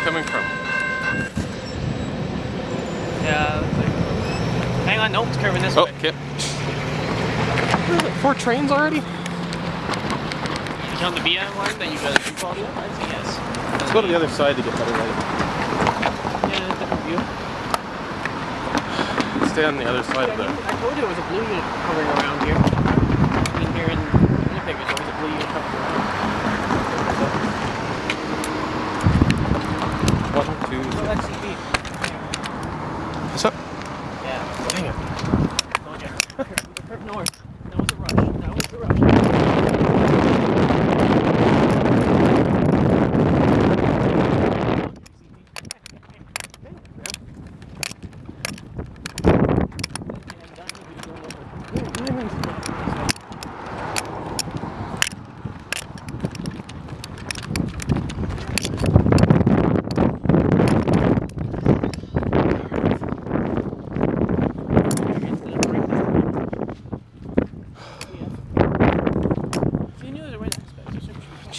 coming from? Yeah. Hang on, nope, it's curving this Oh, way. okay. Four trains already? You on the BM line that you guys do quality of? I'd yes. Let's go to the other side to get better light. Yeah, different view. Stay on the other side of the... I told you it was a blue unit hovering around here. I mean, here in Winnipeg, there's always a blue unit hovering around. One, two, So three. that's CP. What's up? Yeah. Dang it. Told you. Curve, curve north. That was the rush. That was the rush.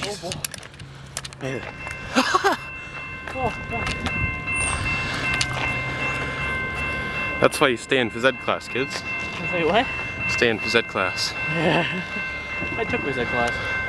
Jesus. Made it. That's why you stay in phys ed class, kids. Say what? Stay in phys ed class. Yeah. I took phys ed class.